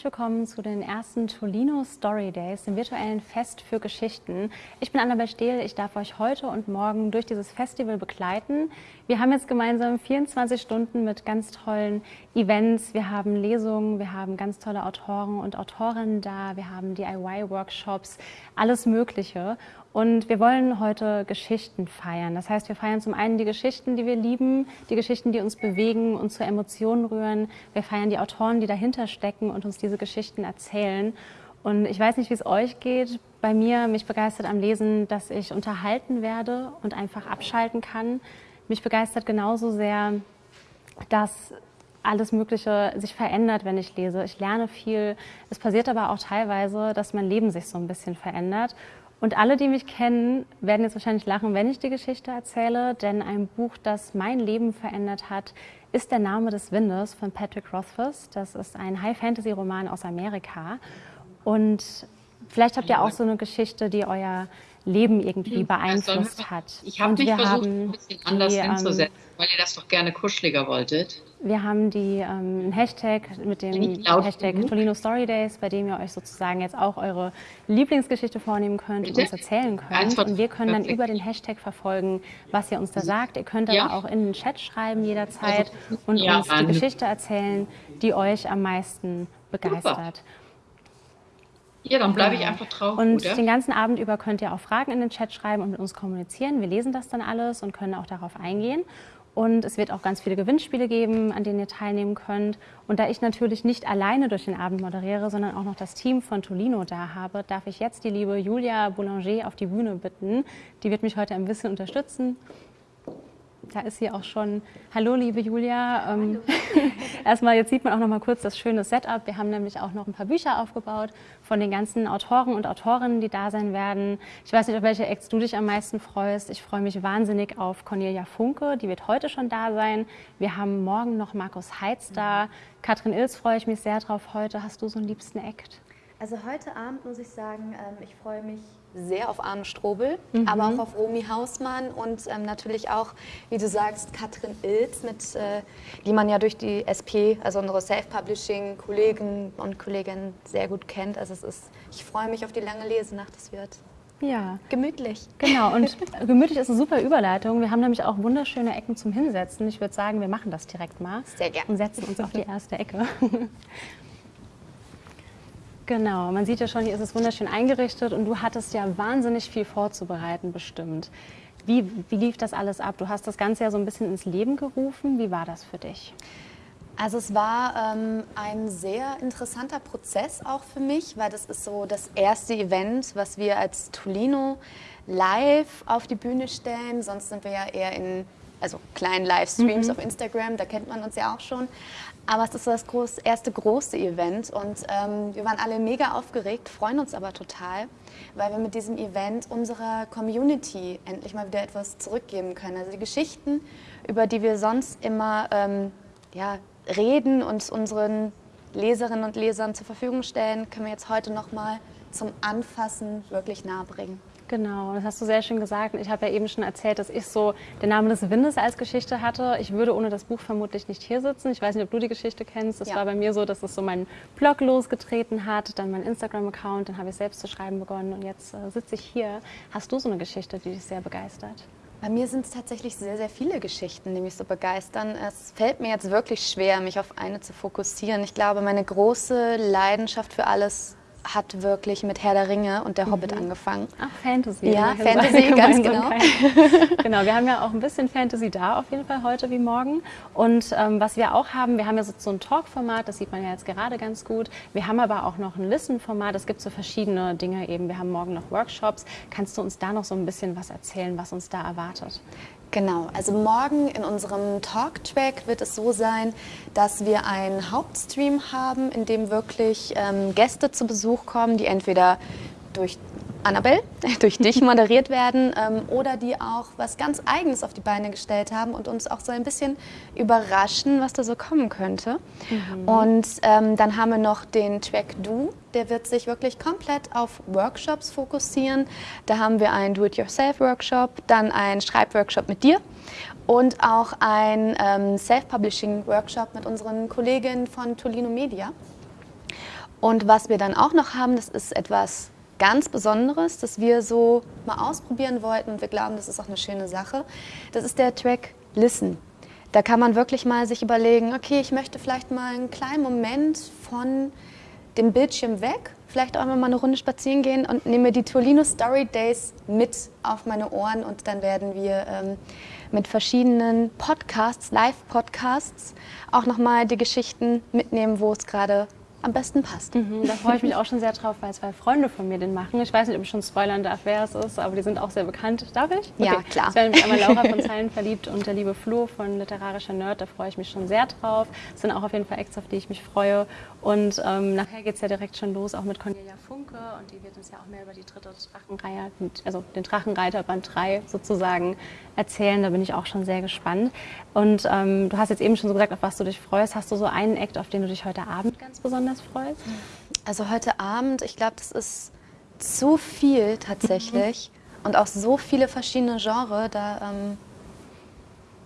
herzlich willkommen zu den ersten Tolino Story Days, dem virtuellen Fest für Geschichten. Ich bin Annabel Stehl, ich darf euch heute und morgen durch dieses Festival begleiten. Wir haben jetzt gemeinsam 24 Stunden mit ganz tollen Events, wir haben Lesungen, wir haben ganz tolle Autoren und Autorinnen da, wir haben DIY-Workshops, alles Mögliche. Und wir wollen heute Geschichten feiern. Das heißt, wir feiern zum einen die Geschichten, die wir lieben, die Geschichten, die uns bewegen und zu Emotionen rühren. Wir feiern die Autoren, die dahinter stecken und uns diese Geschichten erzählen. Und ich weiß nicht, wie es euch geht. Bei mir, mich begeistert am Lesen, dass ich unterhalten werde und einfach abschalten kann. Mich begeistert genauso sehr, dass alles Mögliche sich verändert, wenn ich lese. Ich lerne viel. Es passiert aber auch teilweise, dass mein Leben sich so ein bisschen verändert. Und alle, die mich kennen, werden jetzt wahrscheinlich lachen, wenn ich die Geschichte erzähle, denn ein Buch, das mein Leben verändert hat, ist Der Name des Windes von Patrick Rothfuss. Das ist ein High-Fantasy-Roman aus Amerika. Und vielleicht habt ihr auch so eine Geschichte, die euer Leben irgendwie beeinflusst hat. Ich habe mich versucht, ein bisschen anders die, hinzusetzen, weil ihr das doch gerne kuscheliger wolltet. Wir haben die ähm, Hashtag mit dem Hashtag genug? Tolino Story Days, bei dem ihr euch sozusagen jetzt auch eure Lieblingsgeschichte vornehmen könnt Bitte? und uns erzählen könnt. Und wir können dann über den Hashtag verfolgen, was ihr uns da sagt. Ihr könnt ja. aber auch in den Chat schreiben jederzeit also, und ja, uns die Geschichte erzählen, die euch am meisten begeistert. Super. Ja, dann bleibe ich einfach drauf. Und oder? den ganzen Abend über könnt ihr auch Fragen in den Chat schreiben und mit uns kommunizieren. Wir lesen das dann alles und können auch darauf eingehen. Und es wird auch ganz viele Gewinnspiele geben, an denen ihr teilnehmen könnt. Und da ich natürlich nicht alleine durch den Abend moderiere, sondern auch noch das Team von Tolino da habe, darf ich jetzt die liebe Julia Boulanger auf die Bühne bitten. Die wird mich heute ein bisschen unterstützen. Da ist sie auch schon. Hallo, liebe Julia. Ähm, erstmal, jetzt sieht man auch noch mal kurz das schöne Setup. Wir haben nämlich auch noch ein paar Bücher aufgebaut von den ganzen Autoren und Autorinnen, die da sein werden. Ich weiß nicht, auf welche Acts du dich am meisten freust. Ich freue mich wahnsinnig auf Cornelia Funke, die wird heute schon da sein. Wir haben morgen noch Markus Heitz da. Katrin Ilz freue ich mich sehr drauf heute. Hast du so einen liebsten Act? Also heute Abend muss ich sagen, ähm, ich freue mich sehr auf Arne Strobel, mhm. aber auch auf Romy Hausmann und ähm, natürlich auch, wie du sagst, Katrin Ilz, mit, äh, die man ja durch die SP, also unsere Self-Publishing-Kollegen und Kolleginnen sehr gut kennt. Also es ist, ich freue mich auf die lange Lesenacht, es wird ja. gemütlich. Genau, und gemütlich ist eine super Überleitung. Wir haben nämlich auch wunderschöne Ecken zum Hinsetzen. Ich würde sagen, wir machen das direkt mal. Sehr gerne. Und setzen uns auf die erste Ecke. Genau, man sieht ja schon, hier ist es wunderschön eingerichtet und du hattest ja wahnsinnig viel vorzubereiten bestimmt. Wie, wie lief das alles ab? Du hast das Ganze ja so ein bisschen ins Leben gerufen. Wie war das für dich? Also es war ähm, ein sehr interessanter Prozess auch für mich, weil das ist so das erste Event, was wir als Tolino live auf die Bühne stellen. Sonst sind wir ja eher in also kleinen Livestreams mhm. auf Instagram, da kennt man uns ja auch schon. Aber es ist das groß, erste große Event und ähm, wir waren alle mega aufgeregt, freuen uns aber total, weil wir mit diesem Event unserer Community endlich mal wieder etwas zurückgeben können. Also die Geschichten, über die wir sonst immer ähm, ja, reden und unseren Leserinnen und Lesern zur Verfügung stellen, können wir jetzt heute noch mal zum Anfassen wirklich nahebringen. Genau, das hast du sehr schön gesagt. Ich habe ja eben schon erzählt, dass ich so den Namen des Windes als Geschichte hatte. Ich würde ohne das Buch vermutlich nicht hier sitzen. Ich weiß nicht, ob du die Geschichte kennst. Das ja. war bei mir so, dass es so meinen Blog losgetreten hat, dann mein Instagram-Account, dann habe ich selbst zu schreiben begonnen und jetzt äh, sitze ich hier. Hast du so eine Geschichte, die dich sehr begeistert? Bei mir sind es tatsächlich sehr, sehr viele Geschichten, die mich so begeistern. Es fällt mir jetzt wirklich schwer, mich auf eine zu fokussieren. Ich glaube, meine große Leidenschaft für alles hat wirklich mit Herr der Ringe und der mhm. Hobbit angefangen. Ach, Fantasy. Ja, Fantasy, ganz genau. genau, wir haben ja auch ein bisschen Fantasy da auf jeden Fall heute wie morgen. Und ähm, was wir auch haben, wir haben ja so, so ein Talk-Format, das sieht man ja jetzt gerade ganz gut. Wir haben aber auch noch ein Listen-Format, es gibt so verschiedene Dinge eben. Wir haben morgen noch Workshops. Kannst du uns da noch so ein bisschen was erzählen, was uns da erwartet? Genau, also morgen in unserem Talk-Track wird es so sein, dass wir einen Hauptstream haben, in dem wirklich ähm, Gäste zu Besuch kommen, die entweder durch Annabelle, durch dich moderiert werden ähm, oder die auch was ganz Eigenes auf die Beine gestellt haben und uns auch so ein bisschen überraschen, was da so kommen könnte. Mhm. Und ähm, dann haben wir noch den Track Do, der wird sich wirklich komplett auf Workshops fokussieren. Da haben wir einen Do-it-yourself-Workshop, dann einen Schreibworkshop mit dir und auch einen ähm, Self-Publishing-Workshop mit unseren Kolleginnen von Tolino Media. Und was wir dann auch noch haben, das ist etwas ganz Besonderes, das wir so mal ausprobieren wollten und wir glauben, das ist auch eine schöne Sache. Das ist der Track Listen. Da kann man wirklich mal sich überlegen, okay, ich möchte vielleicht mal einen kleinen Moment von dem Bildschirm weg, vielleicht auch mal eine Runde spazieren gehen und nehme die Tolino Story Days mit auf meine Ohren und dann werden wir ähm, mit verschiedenen Podcasts, Live-Podcasts, auch nochmal die Geschichten mitnehmen, wo es gerade am besten passt. Mhm, da freue ich mich auch schon sehr drauf, weil zwei Freunde von mir den machen. Ich weiß nicht, ob ich schon spoilern darf, wer es ist, aber die sind auch sehr bekannt. Darf ich? Okay. Ja, klar. Es wäre nämlich einmal Laura von Zeilen verliebt und der liebe Flo von Literarischer Nerd. Da freue ich mich schon sehr drauf. Das sind auch auf jeden Fall Acts, auf die ich mich freue. Und ähm, nachher geht es ja direkt schon los, auch mit Cornelia Funke. Und die wird uns ja auch mehr über die dritte Drachenreihe, also den Drachenreiter Band 3 sozusagen erzählen. Da bin ich auch schon sehr gespannt. Und ähm, du hast jetzt eben schon so gesagt, auf was du dich freust. Hast du so einen Act, auf den du dich heute Abend ganz besonders freust? Also heute Abend, ich glaube, das ist zu viel tatsächlich. Mhm. Und auch so viele verschiedene Genres. Da ähm,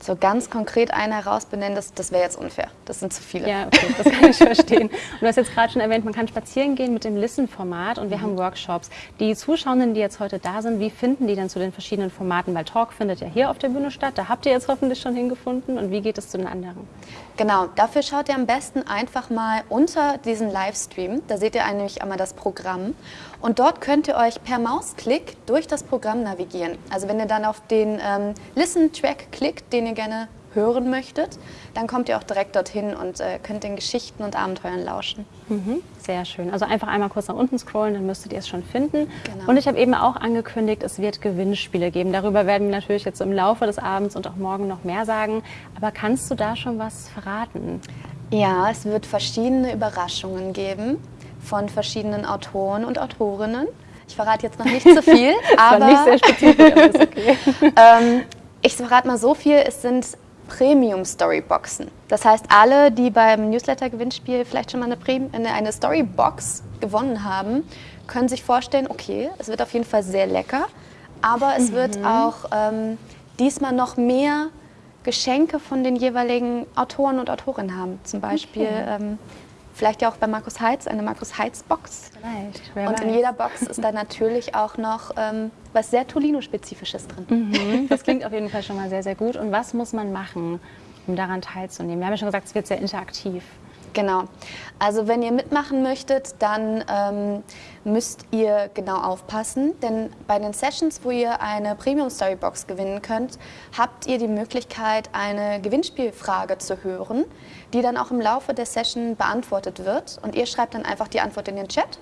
so ganz konkret einen herausbenennen, das, das wäre jetzt unfair. Das sind zu viele. Ja, okay, das kann ich verstehen. Und du hast jetzt gerade schon erwähnt, man kann spazieren gehen mit dem Listen-Format und wir mhm. haben Workshops. Die Zuschauenden, die jetzt heute da sind, wie finden die denn zu den verschiedenen Formaten? Weil Talk findet ja hier auf der Bühne statt, da habt ihr jetzt hoffentlich schon hingefunden. Und wie geht es zu den anderen? Genau, dafür schaut ihr am besten einfach mal unter diesen Livestream. Da seht ihr nämlich einmal das Programm. Und dort könnt ihr euch per Mausklick durch das Programm navigieren. Also wenn ihr dann auf den ähm, Listen-Track klickt, den ihr gerne hören möchtet, dann kommt ihr auch direkt dorthin und äh, könnt den Geschichten und Abenteuern lauschen. Mhm, sehr schön. Also einfach einmal kurz nach unten scrollen, dann müsstet ihr es schon finden. Genau. Und ich habe eben auch angekündigt, es wird Gewinnspiele geben. Darüber werden wir natürlich jetzt im Laufe des Abends und auch morgen noch mehr sagen. Aber kannst du da schon was verraten? Ja, es wird verschiedene Überraschungen geben von verschiedenen Autoren und Autorinnen. Ich verrate jetzt noch nicht zu viel, aber nicht okay. ähm, ich verrate mal so viel, es sind Premium Storyboxen. Das heißt, alle, die beim Newsletter-Gewinnspiel vielleicht schon mal eine, eine Storybox gewonnen haben, können sich vorstellen, okay, es wird auf jeden Fall sehr lecker, aber es mhm. wird auch ähm, diesmal noch mehr Geschenke von den jeweiligen Autoren und Autorinnen haben. Zum Beispiel okay. ähm, Vielleicht ja auch bei Markus Heitz, eine Markus Heitz-Box. Vielleicht, Und in jeder Box ist da natürlich auch noch ähm, was sehr Tolino-spezifisches drin. Mhm, das klingt auf jeden Fall schon mal sehr, sehr gut. Und was muss man machen, um daran teilzunehmen? Wir haben ja schon gesagt, es wird sehr interaktiv. Genau. Also wenn ihr mitmachen möchtet, dann ähm, müsst ihr genau aufpassen, denn bei den Sessions, wo ihr eine Premium Storybox gewinnen könnt, habt ihr die Möglichkeit, eine Gewinnspielfrage zu hören, die dann auch im Laufe der Session beantwortet wird. Und ihr schreibt dann einfach die Antwort in den Chat.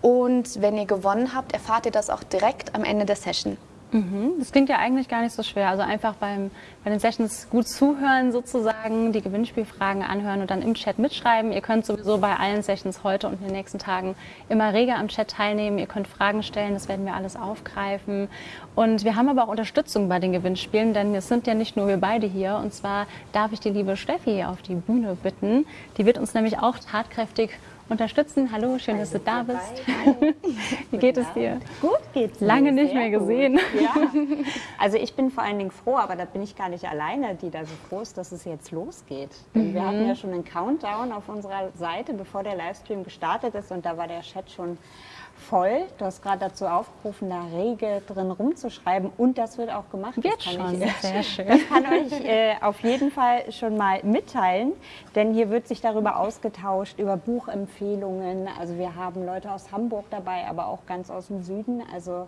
Und wenn ihr gewonnen habt, erfahrt ihr das auch direkt am Ende der Session. Mhm. Das klingt ja eigentlich gar nicht so schwer. Also einfach beim, bei den Sessions gut zuhören sozusagen, die Gewinnspielfragen anhören und dann im Chat mitschreiben. Ihr könnt sowieso bei allen Sessions heute und in den nächsten Tagen immer reger am Chat teilnehmen. Ihr könnt Fragen stellen, das werden wir alles aufgreifen. Und wir haben aber auch Unterstützung bei den Gewinnspielen, denn es sind ja nicht nur wir beide hier. Und zwar darf ich die liebe Steffi auf die Bühne bitten. Die wird uns nämlich auch tatkräftig unterstützen. Hallo, schön, dass du da bist. Wie geht es dir? Gut geht's mir. Lange nicht mehr gesehen. Ja. Also ich bin vor allen Dingen froh, aber da bin ich gar nicht alleine, die da so froh ist, dass es jetzt losgeht. Denn mhm. wir hatten ja schon einen Countdown auf unserer Seite, bevor der Livestream gestartet ist und da war der Chat schon voll. Du hast gerade dazu aufgerufen, da rege drin rumzuschreiben und das wird auch gemacht. Wird schon, ich, sehr schön. Ich kann euch äh, auf jeden Fall schon mal mitteilen, denn hier wird sich darüber ausgetauscht, über Buchempfehlungen. Also wir haben Leute aus Hamburg dabei, aber auch ganz aus dem Süden. Also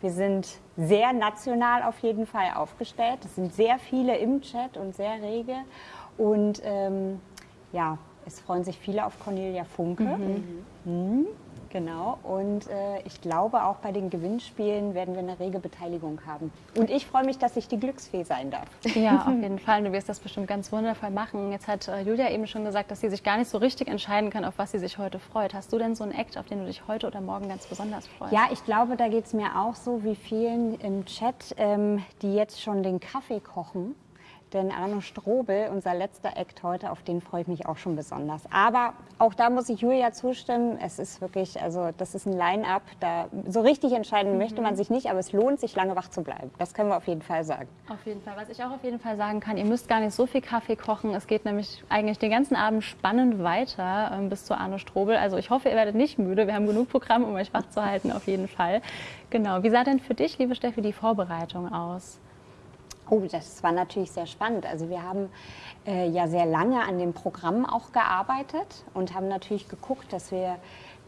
wir sind sehr national auf jeden Fall aufgestellt. Es sind sehr viele im Chat und sehr rege. Und ähm, ja, es freuen sich viele auf Cornelia Funke. Mhm. Mhm. Genau, und äh, ich glaube, auch bei den Gewinnspielen werden wir eine rege Beteiligung haben. Und ich freue mich, dass ich die Glücksfee sein darf. Ja, auf jeden Fall. Du wirst das bestimmt ganz wundervoll machen. Jetzt hat äh, Julia eben schon gesagt, dass sie sich gar nicht so richtig entscheiden kann, auf was sie sich heute freut. Hast du denn so einen Act, auf den du dich heute oder morgen ganz besonders freust? Ja, ich glaube, da geht es mir auch so wie vielen im Chat, ähm, die jetzt schon den Kaffee kochen Denn Arno Strobel, unser letzter Act heute, auf den freue ich mich auch schon besonders. Aber auch da muss ich Julia zustimmen. Es ist wirklich, also das ist ein Line-up. Da so richtig entscheiden mhm. möchte man sich nicht, aber es lohnt sich, lange wach zu bleiben. Das können wir auf jeden Fall sagen. Auf jeden Fall. Was ich auch auf jeden Fall sagen kann, ihr müsst gar nicht so viel Kaffee kochen. Es geht nämlich eigentlich den ganzen Abend spannend weiter ähm, bis zu Arno Strobel. Also ich hoffe, ihr werdet nicht müde. Wir haben genug Programm, um euch wach zu halten, auf jeden Fall. Genau. Wie sah denn für dich, liebe Steffi, die Vorbereitung aus? Oh, das war natürlich sehr spannend. Also wir haben äh, ja sehr lange an dem Programm auch gearbeitet und haben natürlich geguckt, dass wir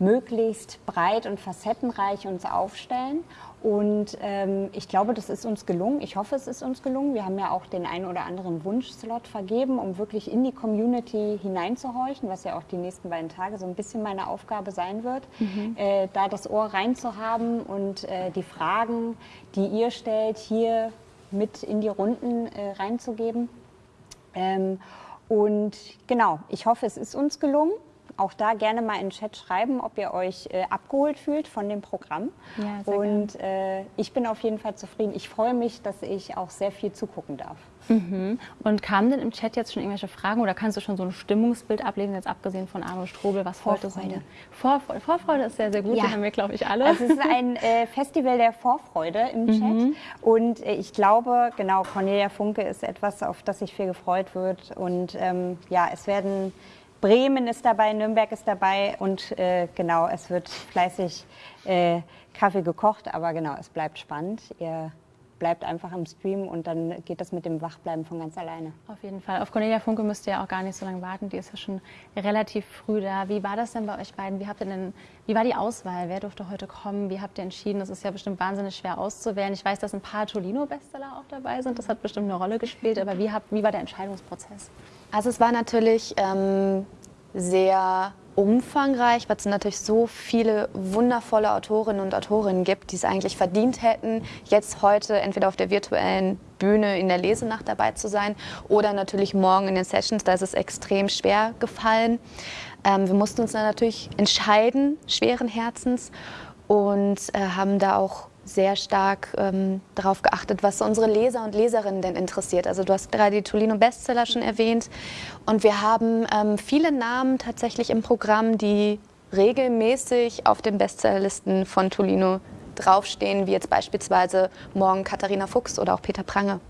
möglichst breit und facettenreich uns aufstellen. Und ähm, ich glaube, das ist uns gelungen. Ich hoffe, es ist uns gelungen. Wir haben ja auch den einen oder anderen Wunschslot vergeben, um wirklich in die Community hineinzuhorchen, was ja auch die nächsten beiden Tage so ein bisschen meine Aufgabe sein wird, mhm. äh, da das Ohr reinzuhaben und äh, die Fragen, die ihr stellt, hier mit in die Runden äh, reinzugeben. Ähm, und genau, ich hoffe, es ist uns gelungen. Auch da gerne mal in den Chat schreiben, ob ihr euch äh, abgeholt fühlt von dem Programm. Ja, und äh, ich bin auf jeden Fall zufrieden. Ich freue mich, dass ich auch sehr viel zugucken darf. Mhm. Und kamen denn im Chat jetzt schon irgendwelche Fragen oder kannst du schon so ein Stimmungsbild ablesen, jetzt abgesehen von Arno Strobel? Was Vorfreude. Vorfreude. Vorfreude ist sehr, sehr gut, ja. die haben wir, glaube ich, alle. Also es ist ein äh, Festival der Vorfreude im Chat mhm. und äh, ich glaube, genau, Cornelia Funke ist etwas, auf das sich viel gefreut wird und ähm, ja, es werden Bremen ist dabei, Nürnberg ist dabei und äh, genau, es wird fleißig äh, Kaffee gekocht, aber genau, es bleibt spannend. Ihr bleibt einfach im Stream und dann geht das mit dem Wachbleiben von ganz alleine. Auf jeden Fall. Auf Cornelia Funke müsst ihr ja auch gar nicht so lange warten. Die ist ja schon relativ früh da. Wie war das denn bei euch beiden? Wie, habt ihr denn, wie war die Auswahl? Wer durfte heute kommen? Wie habt ihr entschieden? Das ist ja bestimmt wahnsinnig schwer auszuwählen. Ich weiß, dass ein paar Tolino-Bestseller auch dabei sind. Das hat bestimmt eine Rolle gespielt. Aber wie, habt, wie war der Entscheidungsprozess? Also es war natürlich ähm, sehr umfangreich, weil es natürlich so viele wundervolle Autorinnen und Autorinnen gibt, die es eigentlich verdient hätten, jetzt heute entweder auf der virtuellen Bühne in der Lesenacht dabei zu sein oder natürlich morgen in den Sessions. Da ist es extrem schwer gefallen. Ähm, wir mussten uns dann natürlich entscheiden, schweren Herzens, und äh, haben da auch sehr stark ähm, darauf geachtet, was unsere Leser und Leserinnen denn interessiert. Also du hast gerade die Tolino Bestseller schon erwähnt und wir haben ähm, viele Namen tatsächlich im Programm, die regelmäßig auf den Bestsellerlisten von Tolino draufstehen, wie jetzt beispielsweise morgen Katharina Fuchs oder auch Peter Prange.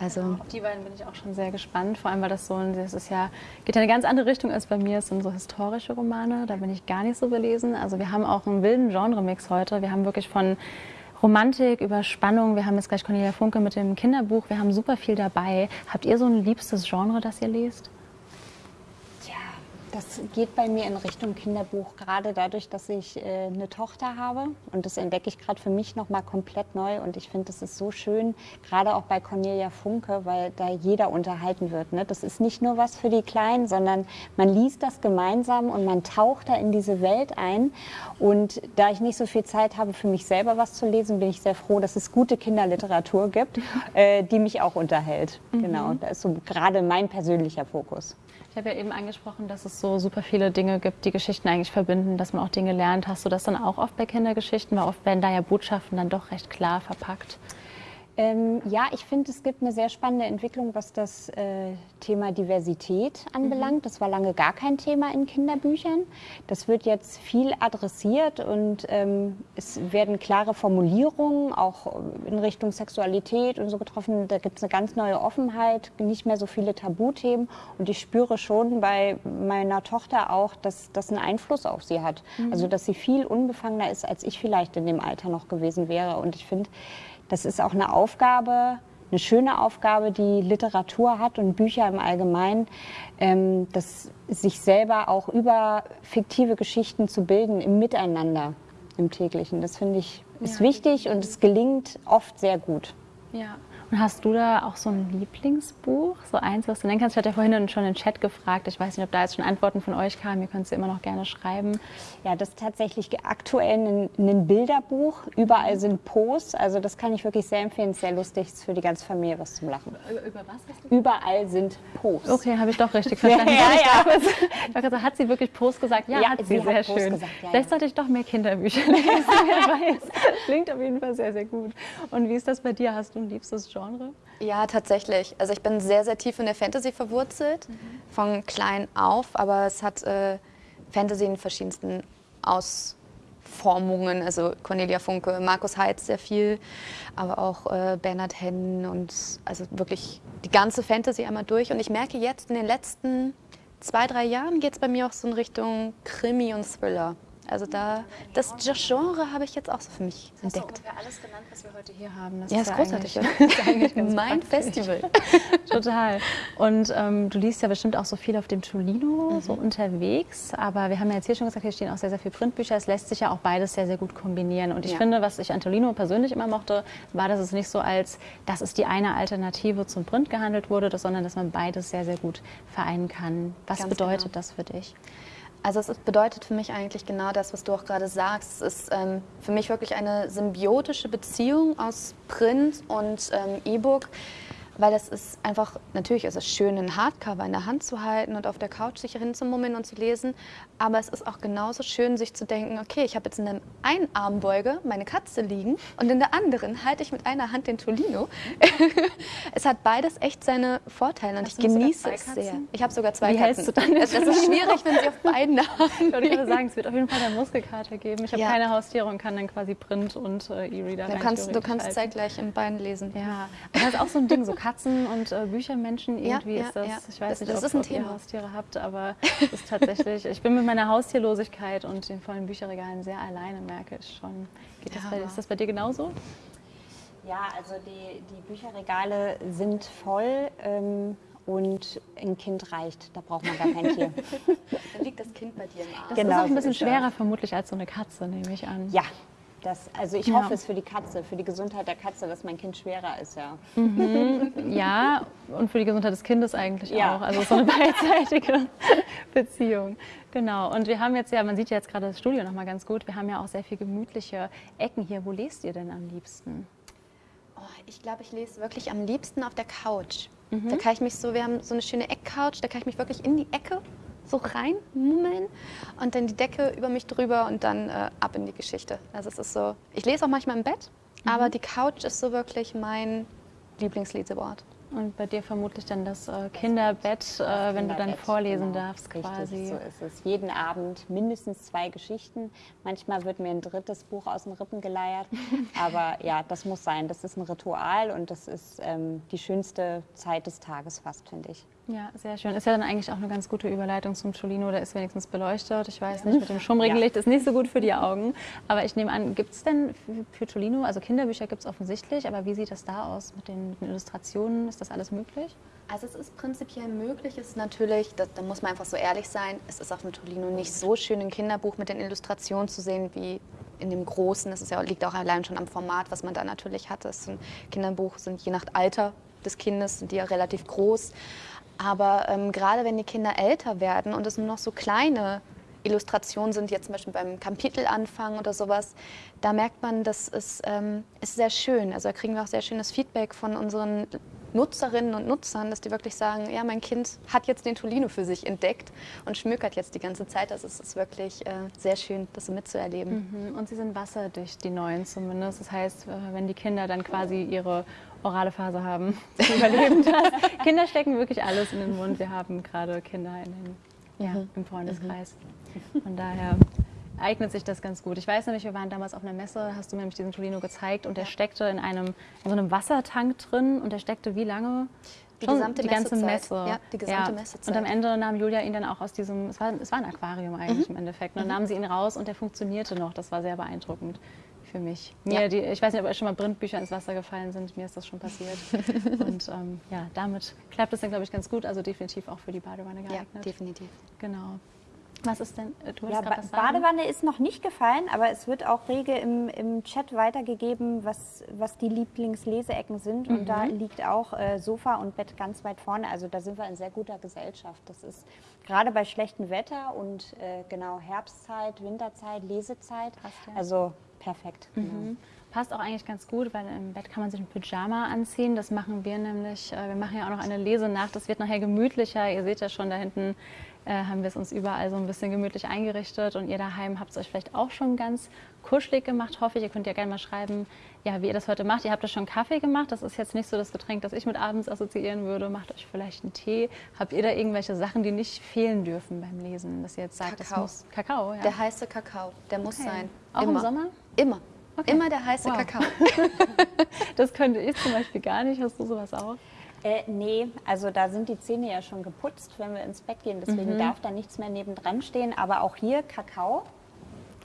Also auf die beiden bin ich auch schon sehr gespannt, vor allem weil das so ein, das ist ja, geht in eine ganz andere Richtung als bei mir. Es sind so historische Romane, da bin ich gar nicht so belesen. Also wir haben auch einen wilden Genremix heute. Wir haben wirklich von Romantik, über Spannung. Wir haben jetzt gleich Cornelia Funke mit dem Kinderbuch. Wir haben super viel dabei. Habt ihr so ein liebstes Genre, das ihr lest? Das geht bei mir in Richtung Kinderbuch, gerade dadurch, dass ich äh, eine Tochter habe. Und das entdecke ich gerade für mich nochmal komplett neu. Und ich finde, das ist so schön, gerade auch bei Cornelia Funke, weil da jeder unterhalten wird. Ne? Das ist nicht nur was für die Kleinen, sondern man liest das gemeinsam und man taucht da in diese Welt ein. Und da ich nicht so viel Zeit habe, für mich selber was zu lesen, bin ich sehr froh, dass es gute Kinderliteratur gibt, äh, die mich auch unterhält. Mhm. Genau, da ist so gerade mein persönlicher Fokus. Ich habe ja eben angesprochen, dass es so super viele Dinge gibt, die Geschichten eigentlich verbinden, dass man auch Dinge lernt. Hast du das dann auch oft bei Kindergeschichten? Weil oft werden da ja Botschaften dann doch recht klar verpackt. Ähm, ja, ich finde, es gibt eine sehr spannende Entwicklung, was das äh, Thema Diversität anbelangt. Mhm. Das war lange gar kein Thema in Kinderbüchern. Das wird jetzt viel adressiert und ähm, es werden klare Formulierungen auch in Richtung Sexualität und so getroffen. Da gibt es eine ganz neue Offenheit, nicht mehr so viele Tabuthemen. Und ich spüre schon bei meiner Tochter auch, dass das einen Einfluss auf sie hat. Mhm. Also, dass sie viel unbefangener ist, als ich vielleicht in dem Alter noch gewesen wäre. Und ich finde, das ist auch eine Aufgabe, eine schöne Aufgabe, die Literatur hat und Bücher im Allgemeinen, ähm, das sich selber auch über fiktive Geschichten zu bilden im Miteinander im täglichen. Das finde ich ist ja, wichtig und es gelingt oft sehr gut. Ja, und hast du da auch so ein Lieblingsbuch, so eins, was du nennen kannst? Ich hatte ja vorhin schon in den Chat gefragt. Ich weiß nicht, ob da jetzt schon Antworten von euch kamen. Ihr könnt sie immer noch gerne schreiben. Ja, das ist tatsächlich aktuell ein, ein Bilderbuch. Überall sind Posts. Also das kann ich wirklich sehr empfehlen. Sehr lustig. Ist für die ganze Familie was zum Lachen. Über, was? Überall sind Posts. Okay, habe ich doch richtig verstanden. ja, ja, ja. Dachte, hat sie wirklich Post gesagt? Ja, ja hat sie. sie sehr schön. Gesagt, ja, Vielleicht sollte ich doch mehr Kinderbücher lesen. Klingt auf jeden Fall sehr, sehr gut. Und wie ist das bei dir? Hast du ein liebstes Genre? Ja, tatsächlich. Also ich bin sehr, sehr tief in der Fantasy verwurzelt, mhm. von klein auf, aber es hat äh, Fantasy in verschiedensten Ausformungen, also Cornelia Funke, Markus Heitz sehr viel, aber auch äh, Bernhard Hennen und also wirklich die ganze Fantasy einmal durch. Und ich merke jetzt in den letzten zwei, drei Jahren geht es bei mir auch so in Richtung Krimi und Thriller. Also da, das Genre habe ich jetzt auch so für mich das entdeckt. Ist ungefähr alles genannt, was wir heute hier haben. Das ja, ist, ist großartig. Das ist eigentlich mein Festival. Total. Und ähm, du liest ja bestimmt auch so viel auf dem Tolino, mhm. so unterwegs. Aber wir haben ja jetzt hier schon gesagt, hier stehen auch sehr, sehr viele Printbücher. Es lässt sich ja auch beides sehr, sehr gut kombinieren. Und ich ja. finde, was ich an Tolino persönlich immer mochte, war, dass es nicht so als, das ist die eine Alternative zum Print gehandelt wurde, sondern dass man beides sehr, sehr gut vereinen kann. Was Ganz bedeutet genau. das für dich? Also es bedeutet für mich eigentlich genau das, was du auch gerade sagst. Es ist ähm, für mich wirklich eine symbiotische Beziehung aus Print und ähm, E-Book weil es ist einfach, natürlich ist es schön, einen Hardcover in der Hand zu halten und auf der Couch sich hinzumummeln und zu lesen, aber es ist auch genauso schön, sich zu denken, okay, ich habe jetzt in der einen Armbeuge meine Katze liegen und in der anderen halte ich mit einer Hand den Tolino. es hat beides echt seine Vorteile und Hast ich genieße es sehr. Ich habe sogar zwei Wie Katzen. Hältst du dann das, ist schwierig, wenn sie auf beiden haben. Ich würde sagen, es wird auf jeden Fall der Muskelkater geben. Ich habe ja. keine Haustiere und kann dann quasi Print und äh, E-Reader Du kannst, du kannst zeitgleich in beiden lesen. Ja, das ist auch so ein Ding, so Katzen und äh, Büchermenschen, irgendwie ja, ist das, ja. ich weiß das, nicht, das ob, ob ihr Haustiere habt, aber es ist tatsächlich, ich bin mit meiner Haustierlosigkeit und den vollen Bücherregalen sehr alleine, merke ich schon. Geht das bei, ist das bei dir genauso? Ja, also die, die Bücherregale sind voll. Ähm, und ein Kind reicht, da braucht man gar kein Tier. Dann liegt das Kind bei dir im Arm. Das genau, ist auch ein bisschen schwerer vermutlich als so eine Katze, nehme ich an. Ja, das, also ich hoffe es für die Katze, für die Gesundheit der Katze, dass mein Kind schwerer ist, ja. Mhm. Ja, und für die Gesundheit des Kindes eigentlich ja. auch. Also so eine beidseitige Beziehung. Genau. Und wir haben jetzt ja, man sieht ja jetzt gerade das Studio noch mal ganz gut. Wir haben ja auch sehr viel gemütliche Ecken hier. Wo lest ihr denn am liebsten? Oh, ich glaube, ich lese wirklich am liebsten auf der Couch. Mhm. Da kann ich mich so, wir haben so eine schöne Eckcouch, da kann ich mich wirklich in die Ecke so reinmummeln und dann die Decke über mich drüber und dann äh, ab in die Geschichte. Also es ist so, ich lese auch manchmal im Bett, mhm. aber die Couch ist so wirklich mein Lieblingsleseort. Und bei dir vermutlich dann das äh, Kinderbett, äh, wenn du dann vorlesen genau. darfst quasi. Richtig, so ist es. Jeden Abend mindestens zwei Geschichten. Manchmal wird mir ein drittes Buch aus den Rippen geleiert. Aber ja, das muss sein. Das ist ein Ritual und das ist ähm, die schönste Zeit des Tages fast, finde ich. Ja, sehr schön. Ist ja dann eigentlich auch eine ganz gute Überleitung zum Cholino. Der ist wenigstens beleuchtet. Ich weiß nicht, mit dem schummrigen ja. Licht ist nicht so gut für die Augen. Aber ich nehme an, gibt es denn für Cholino, also Kinderbücher gibt es offensichtlich, aber wie sieht das da aus mit den, mit den, Illustrationen? Ist das alles möglich? Also es ist prinzipiell möglich, ist natürlich, da, da muss man einfach so ehrlich sein, es ist auf dem Tolino nicht so schön, ein Kinderbuch mit den Illustrationen zu sehen wie in dem Großen. Das ja, liegt auch allein schon am Format, was man da natürlich hat. Das Kinderbuch sind je nach Alter des Kindes, sind die ja relativ groß. Aber ähm, gerade wenn die Kinder älter werden und es nur noch so kleine Illustrationen sind, jetzt zum Beispiel beim Kapitelanfang oder sowas, da merkt man, das ist, ähm, ist sehr schön. Also da kriegen wir auch sehr schönes Feedback von unseren Nutzerinnen und Nutzern, dass die wirklich sagen, ja, mein Kind hat jetzt den Tolino für sich entdeckt und schmückert jetzt die ganze Zeit. Also es ist wirklich äh, sehr schön, das so mitzuerleben. Mhm. Und sie sind wasserdicht, die neuen zumindest. Das heißt, äh, wenn die Kinder dann quasi ihre orale Phase haben, überleben das. Kinder stecken wirklich alles in den Mund. Wir haben gerade Kinder in den, ja, mhm. im Freundeskreis. Mhm. Von daher eignet sich das ganz gut. Ich weiß nämlich, wir waren damals auf einer Messe, hast du mir nämlich diesen Tolino gezeigt und der steckte in einem in so einem Wassertank drin und der steckte wie lange? Die Schon gesamte die ganze Messe. Ja, die gesamte ja. Messezeit. Und am Ende nahm Julia ihn dann auch aus diesem, es war, es war ein Aquarium eigentlich mhm. im Endeffekt, und dann mhm. nahm sie ihn raus und der funktionierte noch. Das war sehr beeindruckend für mich. Mir, ja. die, ich weiß nicht, ob euch schon mal Brindbücher ins Wasser gefallen sind. Mir ist das schon passiert. und ähm, ja, damit klappt es dann, glaube ich, ganz gut. Also definitiv auch für die Badewanne geeignet. Ja, definitiv. Genau. Was ist denn? Du ja, ba Badewanne ist noch nicht gefallen, aber es wird auch rege im, im Chat weitergegeben, was, was die Lieblingsleseecken sind. Mhm. Und da mhm. liegt auch äh, Sofa und Bett ganz weit vorne. Also da sind wir in sehr guter Gesellschaft. Das ist gerade bei schlechtem Wetter und äh, genau Herbstzeit, Winterzeit, Lesezeit. Passt, ja. Also perfekt. Mhm. Genau. Passt auch eigentlich ganz gut, weil im Bett kann man sich ein Pyjama anziehen. Das machen wir nämlich. Äh, wir machen ja auch noch eine Lesenacht. Das wird nachher gemütlicher. Ihr seht ja schon da hinten haben wir es uns überall so ein bisschen gemütlich eingerichtet und ihr daheim habt es euch vielleicht auch schon ganz kuschelig gemacht, hoffe ich. Ihr könnt ja gerne mal schreiben, ja, wie ihr das heute macht. Ihr habt ja schon Kaffee gemacht, das ist jetzt nicht so das Getränk, das ich mit abends assoziieren würde. Macht euch vielleicht einen Tee. Habt ihr da irgendwelche Sachen, die nicht fehlen dürfen beim Lesen, dass ihr jetzt sagt, Kakao. das muss Kakao, ja. Der heiße Kakao, der muss Okay. sein. Auch im Immer. Sommer? Immer. Okay. Immer der heiße Wow. Kakao. Das könnte ich zum Beispiel gar nicht. Hast du sowas auch? Äh, nee, also da sind die Zähne ja schon geputzt, wenn wir ins Bett gehen. Deswegen Mhm. darf da nichts mehr nebendran stehen. Aber auch hier Kakao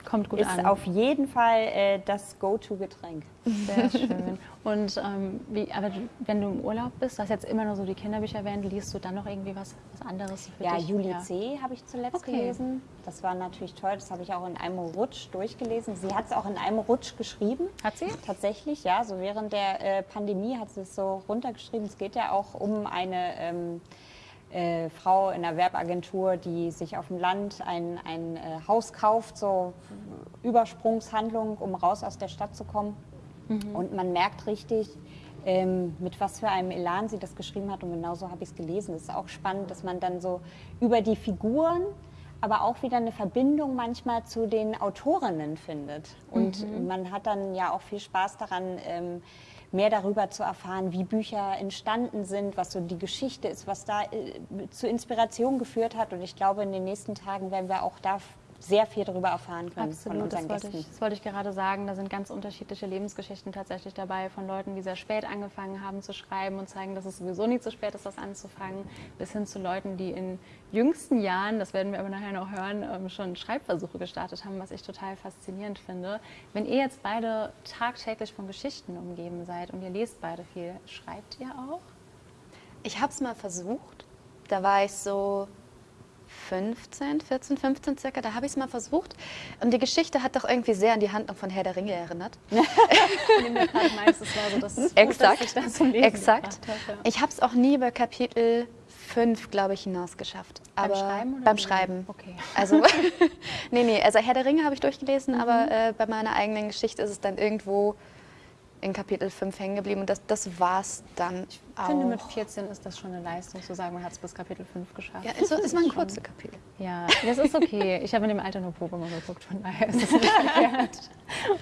Kommt gut ist an. auf jeden Fall äh, das Go-To-Getränk. Sehr schön. Und ähm, wie, aber wenn du im Urlaub bist, du hast jetzt immer nur so die Kinderbücher erwähnt, liest du dann noch irgendwie was, was anderes für Ja, dich? Juli C. habe ich zuletzt Okay. gelesen. Das war natürlich toll. Das habe ich auch in einem Rutsch durchgelesen. Sie hat es auch in einem Rutsch geschrieben. Hat sie? Tatsächlich, ja. So während der äh, Pandemie hat sie es so runtergeschrieben. Es geht ja auch um eine ähm, äh, Frau in einer Werbagentur, die sich auf dem Land ein, ein äh, Haus kauft, so Übersprungshandlung, um raus aus der Stadt zu kommen. Und man merkt richtig, ähm, mit was für einem Elan sie das geschrieben hat. Und genauso habe ich es gelesen. Es ist auch spannend, dass man dann so über die Figuren, aber auch wieder eine Verbindung manchmal zu den Autorinnen findet. Und man hat dann ja auch viel Spaß daran, ähm, mehr darüber zu erfahren, wie Bücher entstanden sind, was so die Geschichte ist, was da äh, zu Inspiration geführt hat. Und ich glaube, in den nächsten Tagen werden wir auch da sehr viel darüber erfahren können von Absolut, das unseren wollte, Gästen. ich, das wollte ich gerade sagen. Da sind ganz unterschiedliche Lebensgeschichten tatsächlich dabei von Leuten, die sehr spät angefangen haben zu schreiben und zeigen, dass es sowieso nie zu spät ist, das anzufangen, bis hin zu Leuten, die in jüngsten Jahren, das werden wir aber nachher noch hören, ähm, schon Schreibversuche gestartet haben, was ich total faszinierend finde. Wenn ihr jetzt beide tagtäglich von Geschichten umgeben seid und ihr lest beide viel, schreibt ihr auch? Ich habe es mal versucht. Da war ich so 15, 14, 15 circa. Da habe ich es mal versucht. Und die Geschichte hat doch irgendwie sehr an die Handlung von Herr der Ringe erinnert. Meinst, war so Exakt. ich Lesen Exakt. ja. Ich habe es auch nie über Kapitel 5, glaube ich, hinaus geschafft. Beim Schreiben oder beim? Schreiben. Okay. Also, nee, nee, also Herr der Ringe habe ich durchgelesen, aber äh, bei meiner eigenen Geschichte ist es dann irgendwo in Kapitel 5 hängen geblieben und das, das war es dann Ich finde, mit auch. 14 ist das schon eine Leistung, zu sagen, man hat es bis Kapitel 5 geschafft. Ja, ist, so- ist mal ein kurzes Kapitel. Ja, das ist okay. Ich habe in dem Alter nur Pokémon geguckt, von daher ist es nicht verkehrt.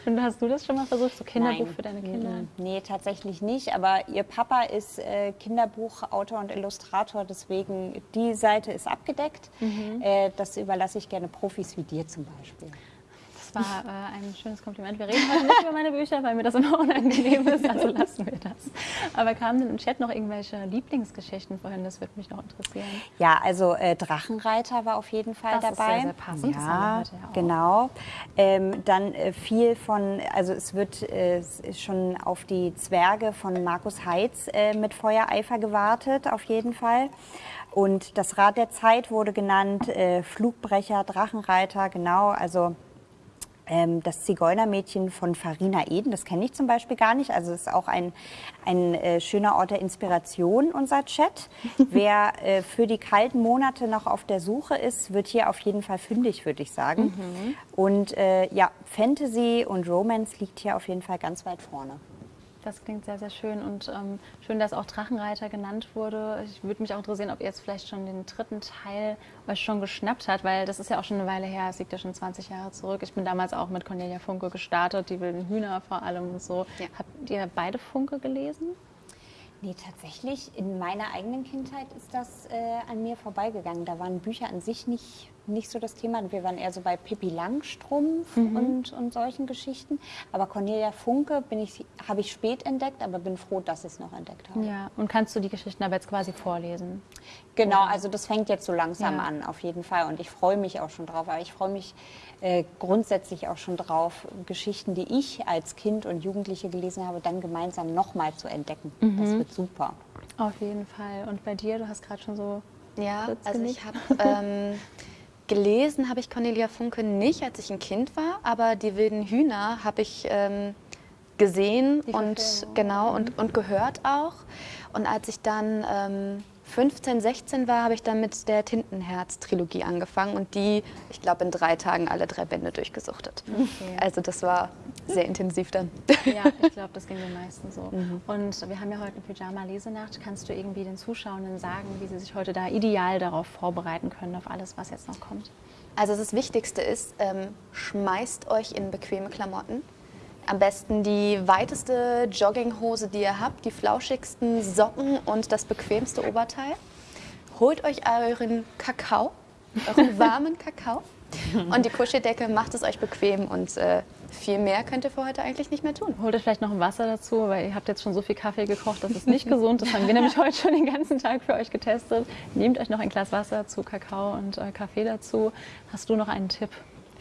Und hast du das schon mal versucht, so Kinderbuch Nein. für deine Kinder? Nee, tatsächlich nicht. Aber ihr Papa ist äh, Kinderbuchautor und Illustrator, deswegen die Seite ist abgedeckt. Mhm. Äh, das überlasse ich gerne Profis wie dir zum Beispiel. Das war äh, ein schönes Kompliment. Wir reden heute nicht über meine Bücher, weil mir das immer unangenehm ist, also lassen wir das. Aber kamen denn im Chat noch irgendwelche Lieblingsgeschichten vorhin? Das würde mich noch interessieren. Ja, also äh, Drachenreiter war auf jeden Fall Das ist dabei. sehr, sehr passend. Das Ja, ja genau. Ähm, dann äh, viel von, also es wird äh, ist schon auf die Zwerge von Markus Heitz äh, mit Feuereifer gewartet, auf jeden Fall. Und das Rad der Zeit wurde genannt, äh, Flugbrecher, Drachenreiter, genau. Also ähm, das Zigeunermädchen von Farina Eden, das kenne ich zum Beispiel gar nicht. Also es ist auch ein, ein äh, schöner Ort der Inspiration, unser Chat. Wer äh, für die kalten Monate noch auf der Suche ist, wird hier auf jeden Fall fündig, würde ich sagen. Und äh, ja, Fantasy und Romance liegt hier auf jeden Fall ganz weit vorne. Das klingt sehr, sehr schön und ähm, schön, dass auch Drachenreiter genannt wurde. Ich würde mich auch interessieren, ob ihr jetzt vielleicht schon den dritten Teil euch schon geschnappt habt, weil das ist ja auch schon eine Weile her, es liegt ja schon 20 Jahre zurück. Ich bin damals auch mit Cornelia Funke gestartet, die wilden Hühner vor allem und so. Ja. Habt ihr beide Funke gelesen? Nee, tatsächlich, in meiner eigenen Kindheit ist das äh, an mir vorbeigegangen. Da waren Bücher an sich nicht, nicht so das Thema. Wir waren eher so bei Pippi Langstrumpf und, und solchen Geschichten. Aber Cornelia Funke bin ich, habe ich spät entdeckt, aber bin froh, dass ich es noch entdeckt habe. Ja. Und kannst du die Geschichten aber jetzt quasi vorlesen? Genau, also das fängt jetzt so langsam Ja. an, auf jeden Fall. Und ich freue mich auch schon drauf. Aber ich freue mich äh, grundsätzlich auch schon drauf, Geschichten, die ich als Kind und Jugendliche gelesen habe, dann gemeinsam nochmal zu entdecken. Das wird super. Auf jeden Fall. Und bei dir, du hast gerade schon so Ja, Kurz also ich habe ähm, gelesen, habe ich Cornelia Funke nicht, als ich ein Kind war, aber die wilden Hühner habe ich ähm, gesehen und genau und, und gehört auch. Und als ich dann ähm, 15, 16 war, habe ich dann mit der Tintenherz-Trilogie angefangen und die, ich glaube, in drei Tagen alle drei Bände durchgesuchtet. Okay. Also das war sehr intensiv dann. Ja, ich glaube, das ging den meisten so. Mhm. Und wir haben ja heute eine Pyjama-Lesenacht. Kannst du irgendwie den Zuschauenden sagen, wie sie sich heute da ideal darauf vorbereiten können, auf alles, was jetzt noch kommt? Also das Wichtigste ist, ähm, schmeißt euch in bequeme Klamotten. Am besten die weiteste Jogginghose, die ihr habt, die flauschigsten Socken und das bequemste Oberteil. Holt euch euren Kakao, euren warmen Kakao und die Kuscheldecke, macht es euch bequem und äh, viel mehr könnt ihr für heute eigentlich nicht mehr tun. Holt euch vielleicht noch ein Wasser dazu, weil ihr habt jetzt schon so viel Kaffee gekocht, das ist nicht gesund. Das haben wir nämlich heute schon den ganzen Tag für euch getestet. Nehmt euch noch ein Glas Wasser zu Kakao und äh, Kaffee dazu. Hast du noch einen Tipp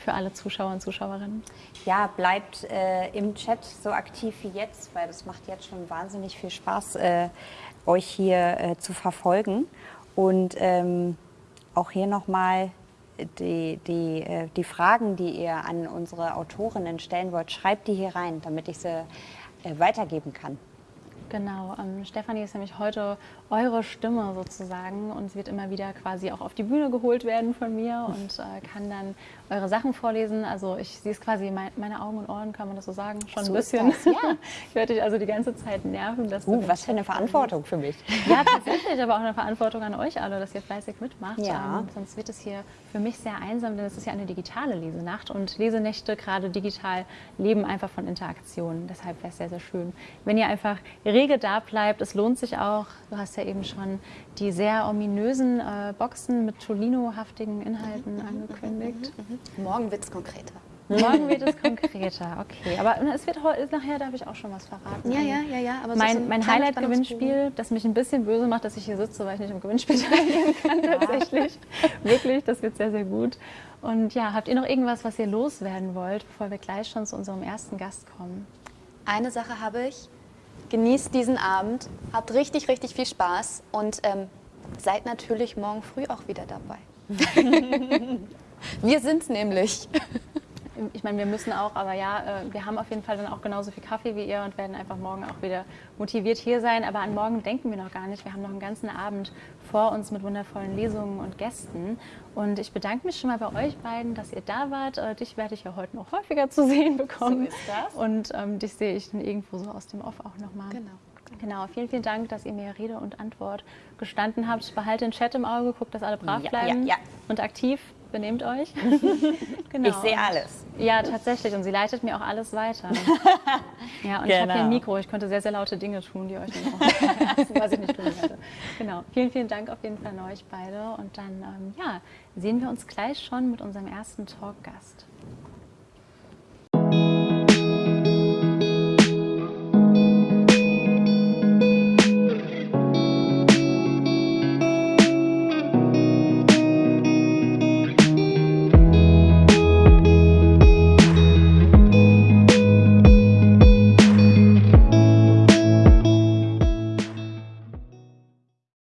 für alle Zuschauer und Zuschauerinnen? Ja, bleibt äh, im Chat so aktiv wie jetzt, weil das macht jetzt schon wahnsinnig viel Spaß, äh, euch hier äh, zu verfolgen. Und ähm, auch hier nochmal die, die, äh, die Fragen, die ihr an unsere Autorinnen stellen wollt, schreibt die hier rein, damit ich sie äh, weitergeben kann. Genau, ähm, Stefanie ist nämlich heute eure Stimme sozusagen und sie wird immer wieder quasi auch auf die Bühne geholt werden von mir und äh, kann dann eure Sachen vorlesen. Also ich sehe es quasi, mein, meine Augen und Ohren, kann man das so sagen, schon so ein bisschen. Das, ja. ich werde dich also die ganze Zeit nerven. Dass uh, was für eine Verantwortung für mich. Ja, tatsächlich, aber auch eine Verantwortung an euch alle, dass ihr fleißig mitmacht. Ja. Ähm, sonst wird es hier für mich sehr einsam, denn es ist ja eine digitale Lesenacht und Lesenächte, gerade digital, leben einfach von Interaktionen. Deshalb wäre es sehr, sehr schön, wenn ihr einfach rege da bleibt. Es lohnt sich auch. Du hast ja eben schon die sehr ominösen äh, Boxen mit Tolino-haftigen Inhalten mhm. angekündigt. Mhm. Morgen wird es konkreter. Morgen wird es konkreter, okay. Aber es wird nachher, darf ich auch schon was verraten. Ja, ja, ja, ja. Aber mein, so mein Highlight-Gewinnspiel, das mich ein bisschen böse macht, dass ich hier sitze, weil ich nicht im Gewinnspiel teilnehmen kann, tatsächlich. Wirklich, das wird sehr, sehr gut. Und ja, habt ihr noch irgendwas, was ihr loswerden wollt, bevor wir gleich schon zu unserem ersten Gast kommen? Eine Sache habe ich. Genießt diesen Abend, habt richtig, richtig viel Spaß und ähm, seid natürlich morgen früh auch wieder dabei. wir sind es nämlich. Ich meine, wir müssen auch, aber ja, äh, wir haben auf jeden Fall dann auch genauso viel Kaffee wie ihr und werden einfach morgen auch wieder motiviert hier sein. Aber an morgen denken wir noch gar nicht. Wir haben noch einen ganzen Abend vor uns mit wundervollen Lesungen und Gästen. Und ich bedanke mich schon mal bei euch beiden, dass ihr da wart. Äh, dich werde ich ja heute noch häufiger zu sehen bekommen. So ist das. Und ähm, dich sehe ich dann irgendwo so aus dem Off auch nochmal. Genau. Genau, vielen, vielen Dank, dass ihr mir Rede und Antwort gestanden habt. Behalte den Chat im Auge, guckt, dass alle brav bleiben ja, ja, ja. und aktiv benehmt euch. genau. Ich sehe alles. Ja, tatsächlich. Und sie leitet mir auch alles weiter. ja, und genau. ich habe hier ein genau. Mikro. Ich konnte sehr, sehr laute Dinge tun, die euch dann auch, was ich nicht tun werde. Genau. Vielen, vielen Dank auf jeden Fall an euch beide. Und dann, ähm, ja, sehen wir uns gleich schon mit unserem ersten Talkgast.